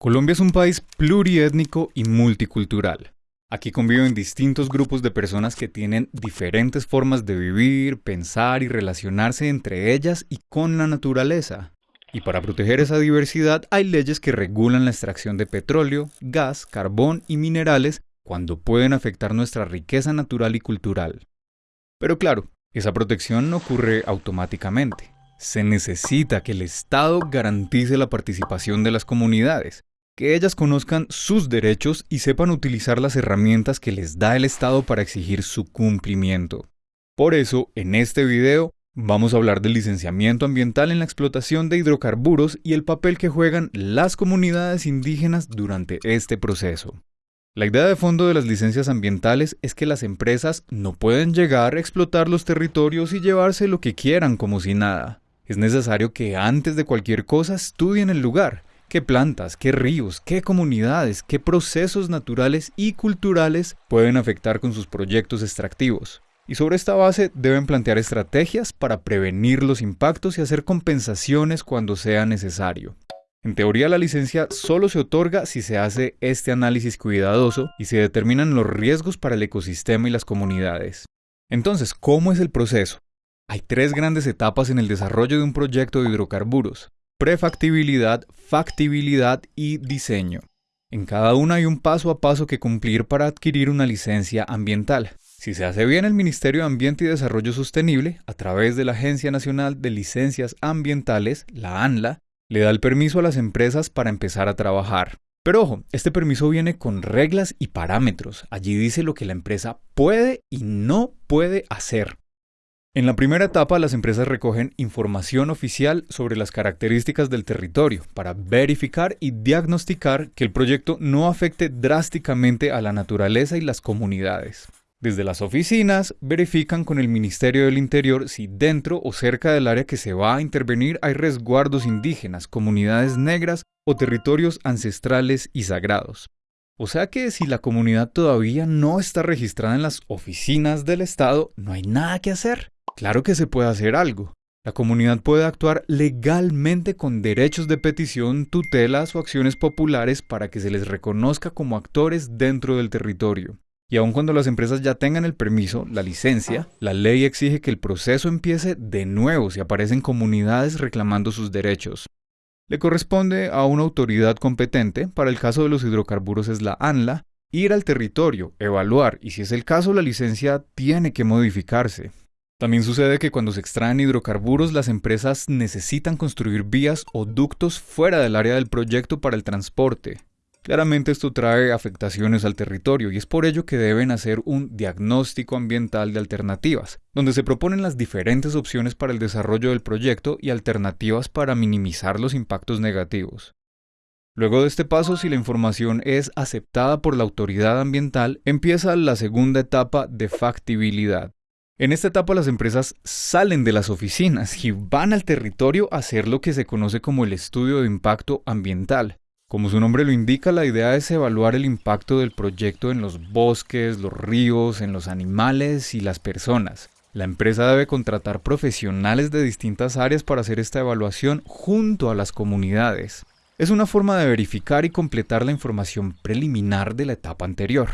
Colombia es un país pluriétnico y multicultural. Aquí conviven distintos grupos de personas que tienen diferentes formas de vivir, pensar y relacionarse entre ellas y con la naturaleza. Y para proteger esa diversidad hay leyes que regulan la extracción de petróleo, gas, carbón y minerales cuando pueden afectar nuestra riqueza natural y cultural. Pero claro, esa protección no ocurre automáticamente. Se necesita que el Estado garantice la participación de las comunidades, que ellas conozcan sus derechos y sepan utilizar las herramientas que les da el Estado para exigir su cumplimiento. Por eso, en este video, vamos a hablar del licenciamiento ambiental en la explotación de hidrocarburos y el papel que juegan las comunidades indígenas durante este proceso. La idea de fondo de las licencias ambientales es que las empresas no pueden llegar a explotar los territorios y llevarse lo que quieran como si nada. Es necesario que antes de cualquier cosa estudien el lugar qué plantas, qué ríos, qué comunidades, qué procesos naturales y culturales pueden afectar con sus proyectos extractivos. Y sobre esta base deben plantear estrategias para prevenir los impactos y hacer compensaciones cuando sea necesario. En teoría la licencia solo se otorga si se hace este análisis cuidadoso y se determinan los riesgos para el ecosistema y las comunidades. Entonces, ¿cómo es el proceso? Hay tres grandes etapas en el desarrollo de un proyecto de hidrocarburos prefactibilidad, factibilidad y diseño. En cada una hay un paso a paso que cumplir para adquirir una licencia ambiental. Si se hace bien, el Ministerio de Ambiente y Desarrollo Sostenible, a través de la Agencia Nacional de Licencias Ambientales, la ANLA, le da el permiso a las empresas para empezar a trabajar. Pero ojo, este permiso viene con reglas y parámetros. Allí dice lo que la empresa puede y no puede hacer. En la primera etapa, las empresas recogen información oficial sobre las características del territorio para verificar y diagnosticar que el proyecto no afecte drásticamente a la naturaleza y las comunidades. Desde las oficinas, verifican con el Ministerio del Interior si dentro o cerca del área que se va a intervenir hay resguardos indígenas, comunidades negras o territorios ancestrales y sagrados. O sea que si la comunidad todavía no está registrada en las oficinas del Estado, no hay nada que hacer. Claro que se puede hacer algo. La comunidad puede actuar legalmente con derechos de petición, tutelas o acciones populares para que se les reconozca como actores dentro del territorio. Y aun cuando las empresas ya tengan el permiso, la licencia, la ley exige que el proceso empiece de nuevo si aparecen comunidades reclamando sus derechos. Le corresponde a una autoridad competente, para el caso de los hidrocarburos es la ANLA, ir al territorio, evaluar y si es el caso la licencia tiene que modificarse. También sucede que cuando se extraen hidrocarburos las empresas necesitan construir vías o ductos fuera del área del proyecto para el transporte. Claramente esto trae afectaciones al territorio y es por ello que deben hacer un diagnóstico ambiental de alternativas, donde se proponen las diferentes opciones para el desarrollo del proyecto y alternativas para minimizar los impactos negativos. Luego de este paso, si la información es aceptada por la autoridad ambiental, empieza la segunda etapa de factibilidad, en esta etapa las empresas salen de las oficinas y van al territorio a hacer lo que se conoce como el estudio de impacto ambiental. Como su nombre lo indica, la idea es evaluar el impacto del proyecto en los bosques, los ríos, en los animales y las personas. La empresa debe contratar profesionales de distintas áreas para hacer esta evaluación junto a las comunidades. Es una forma de verificar y completar la información preliminar de la etapa anterior.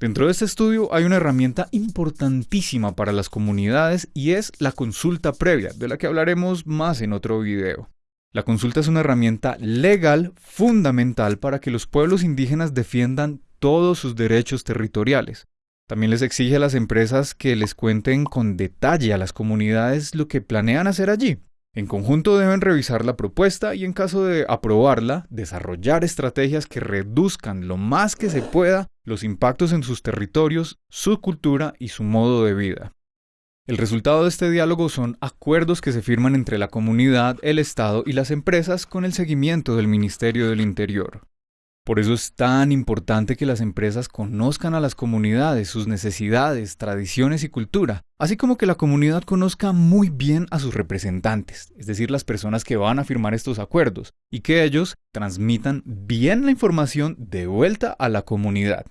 Dentro de este estudio hay una herramienta importantísima para las comunidades y es la consulta previa, de la que hablaremos más en otro video. La consulta es una herramienta legal fundamental para que los pueblos indígenas defiendan todos sus derechos territoriales. También les exige a las empresas que les cuenten con detalle a las comunidades lo que planean hacer allí. En conjunto deben revisar la propuesta y en caso de aprobarla, desarrollar estrategias que reduzcan lo más que se pueda los impactos en sus territorios, su cultura y su modo de vida. El resultado de este diálogo son acuerdos que se firman entre la comunidad, el Estado y las empresas con el seguimiento del Ministerio del Interior. Por eso es tan importante que las empresas conozcan a las comunidades, sus necesidades, tradiciones y cultura, así como que la comunidad conozca muy bien a sus representantes, es decir, las personas que van a firmar estos acuerdos, y que ellos transmitan bien la información de vuelta a la comunidad.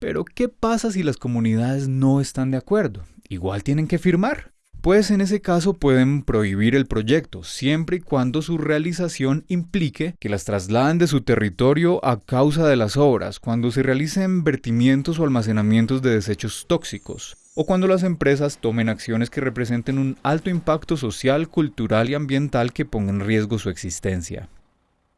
Pero, ¿qué pasa si las comunidades no están de acuerdo? Igual tienen que firmar. Pues en ese caso pueden prohibir el proyecto, siempre y cuando su realización implique que las trasladen de su territorio a causa de las obras, cuando se realicen vertimientos o almacenamientos de desechos tóxicos, o cuando las empresas tomen acciones que representen un alto impacto social, cultural y ambiental que pongan en riesgo su existencia.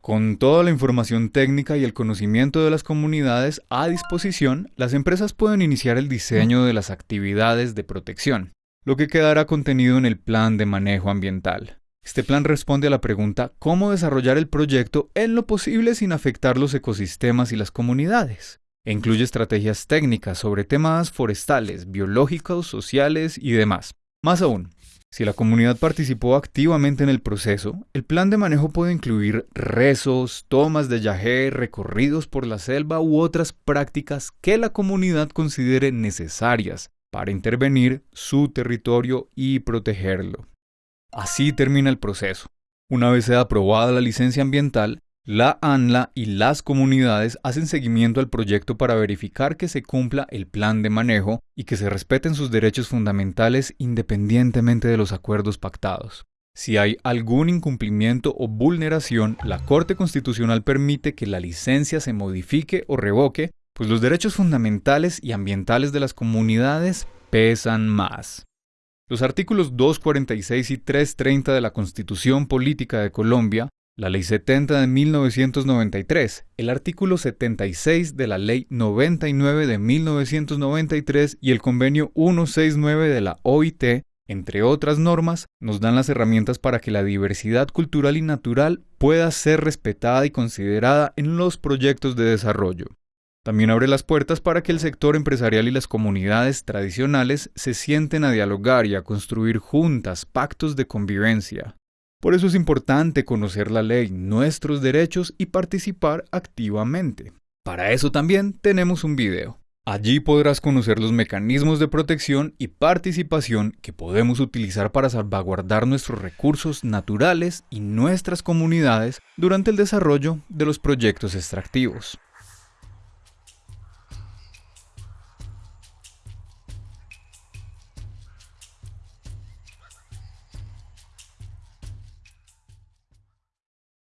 Con toda la información técnica y el conocimiento de las comunidades a disposición, las empresas pueden iniciar el diseño de las actividades de protección, lo que quedará contenido en el plan de manejo ambiental. Este plan responde a la pregunta cómo desarrollar el proyecto en lo posible sin afectar los ecosistemas y las comunidades. E incluye estrategias técnicas sobre temas forestales, biológicos, sociales y demás. Más aún, si la comunidad participó activamente en el proceso, el plan de manejo puede incluir rezos, tomas de yagé, recorridos por la selva u otras prácticas que la comunidad considere necesarias para intervenir su territorio y protegerlo. Así termina el proceso. Una vez sea aprobada la licencia ambiental, la ANLA y las comunidades hacen seguimiento al proyecto para verificar que se cumpla el plan de manejo y que se respeten sus derechos fundamentales independientemente de los acuerdos pactados. Si hay algún incumplimiento o vulneración, la Corte Constitucional permite que la licencia se modifique o revoque pues los derechos fundamentales y ambientales de las comunidades pesan más. Los artículos 246 y 330 de la Constitución Política de Colombia, la Ley 70 de 1993, el artículo 76 de la Ley 99 de 1993 y el Convenio 169 de la OIT, entre otras normas, nos dan las herramientas para que la diversidad cultural y natural pueda ser respetada y considerada en los proyectos de desarrollo. También abre las puertas para que el sector empresarial y las comunidades tradicionales se sienten a dialogar y a construir juntas pactos de convivencia. Por eso es importante conocer la ley, nuestros derechos y participar activamente. Para eso también tenemos un video. Allí podrás conocer los mecanismos de protección y participación que podemos utilizar para salvaguardar nuestros recursos naturales y nuestras comunidades durante el desarrollo de los proyectos extractivos.